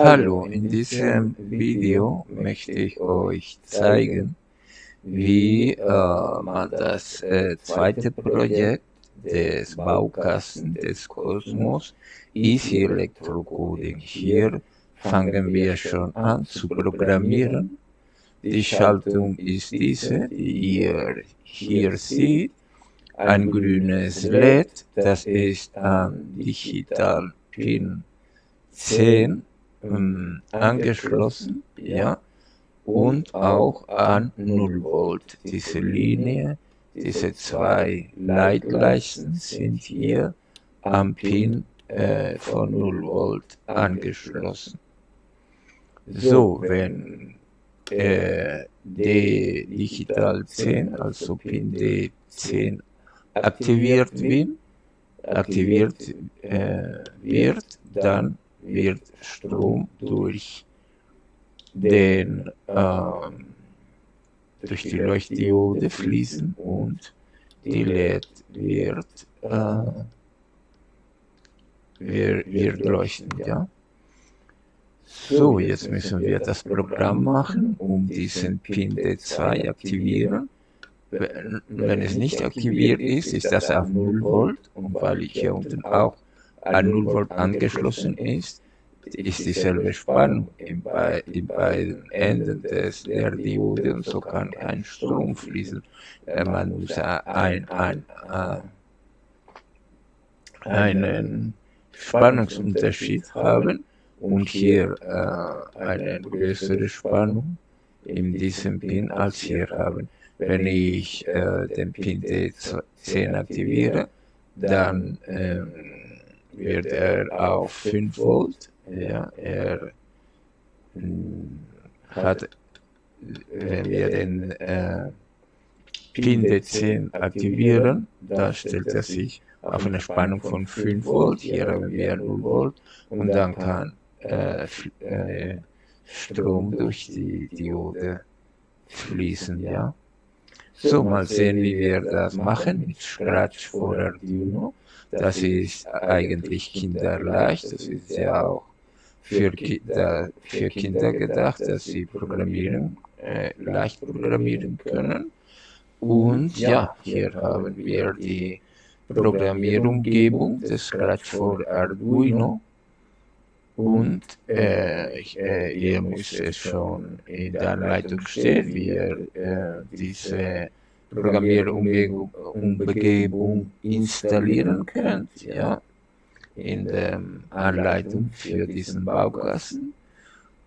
Hallo, in diesem Video möchte ich euch zeigen, wie äh, man das äh, zweite Projekt des Baukasten des Kosmos Easy Electrocoding. Hier fangen wir schon an zu programmieren. Die Schaltung ist diese, die ihr hier seht. Ein grünes LED, das ist ein Digital Pin 10 ähm, angeschlossen, ja, und auch an 0 Volt. Diese Linie, diese zwei Leitleisten sind hier am Pin äh, von 0 Volt angeschlossen. So, wenn äh, D Digital 10, also Pin D10 aktiviert wird, aktiviert äh, wird, dann wird Strom durch den ähm, durch die Leuchtdiode fließen und die LED wird, äh, wird, wird leuchten, ja. So, jetzt müssen wir das Programm machen, um diesen Pin D2 aktivieren. Wenn es nicht aktiviert ist, ist das auf 0 Volt und weil ich hier unten auch an 0 Volt angeschlossen ist, ist dieselbe Spannung in, bei, in beiden Enden des, der Diode und so kann ein Strom fließen. Man muss ein, ein, ein, einen Spannungsunterschied haben und hier äh, eine größere Spannung in diesem Pin als hier haben. Wenn ich äh, den Pin D10 aktiviere, dann äh, wird er auf 5 Volt, ja, er hm, hat, wenn wir den äh, Pin D10 aktivieren, da stellt er sich auf eine Spannung von 5 Volt, hier haben wir 0 Volt und dann kann äh, äh, Strom durch die Diode fließen, ja. So, mal sehen, wie wir das machen mit Scratch for Arduino. Das ist eigentlich kinderleicht, das ist ja auch für, für Kinder gedacht, dass sie programmieren, äh, leicht programmieren können. Und ja, hier haben wir die Programmierumgebung des Scratch for Arduino. Und äh, ich, äh, ihr müsst es schon in der Anleitung stehen, wie ihr äh, diese Programmierumgebung installieren könnt, ja, in der Anleitung für diesen Baukasten.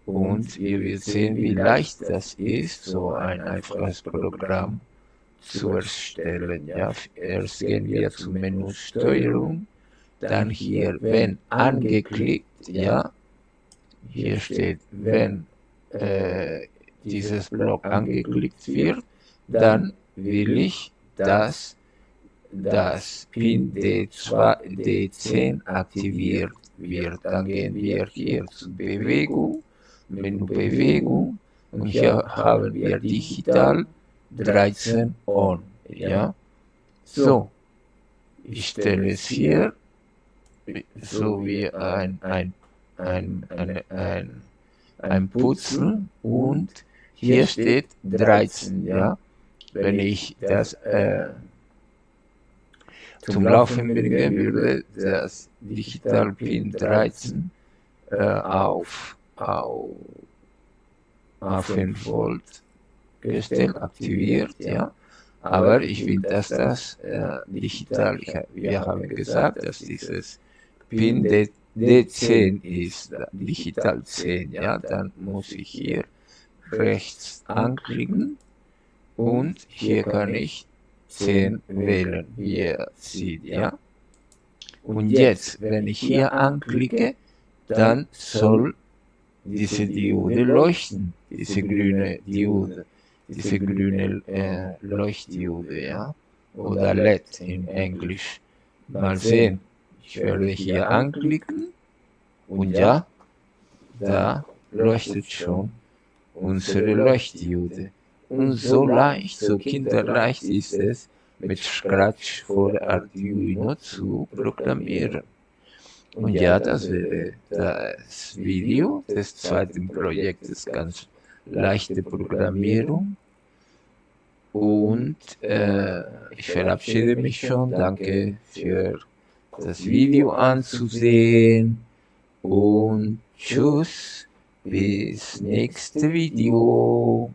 Und ihr werdet sehen, wie leicht das ist, so ein einfaches Programm zu erstellen. Ja, erst gehen wir zu Menü Steuerung, dann hier, wenn angeklickt, ja, hier steht, wenn äh, dieses Block angeklickt wird, dann will ich, dass das Pin D2, D10 aktiviert wird. Dann gehen wir hier zu Bewegung, Menü Bewegung und hier haben wir Digital 13 On. Ja, so, ich stelle es hier so wie ein, ein, ein, ein, ein, ein Putzel und hier steht 13, ja. Wenn ich das äh, zum Laufen bringen würde, das Digital Pin 13 äh, auf, auf, auf 5 Volt gestellt, aktiviert, ja. Aber ich will, dass das äh, digital, wir haben gesagt, dass dieses Pin D10 ist digital 10, ja, dann muss ich hier rechts anklicken und hier kann ich 10 wählen, wie ihr seht, ja. Und jetzt, wenn ich hier anklicke, dann soll diese Diode leuchten, diese grüne Diode, diese grüne äh, Leuchtdiode, ja, oder LED in Englisch. Mal sehen. Ich werde hier anklicken und ja, da leuchtet schon unsere Leuchtdiode. Und so leicht, so kinderleicht ist es, mit Scratch vor Arduino zu programmieren. Und ja, das wäre das Video des zweiten Projektes, ganz leichte Programmierung. Und äh, ich verabschiede mich schon. Danke für das Video anzusehen. Und tschüss, bis nächste Video.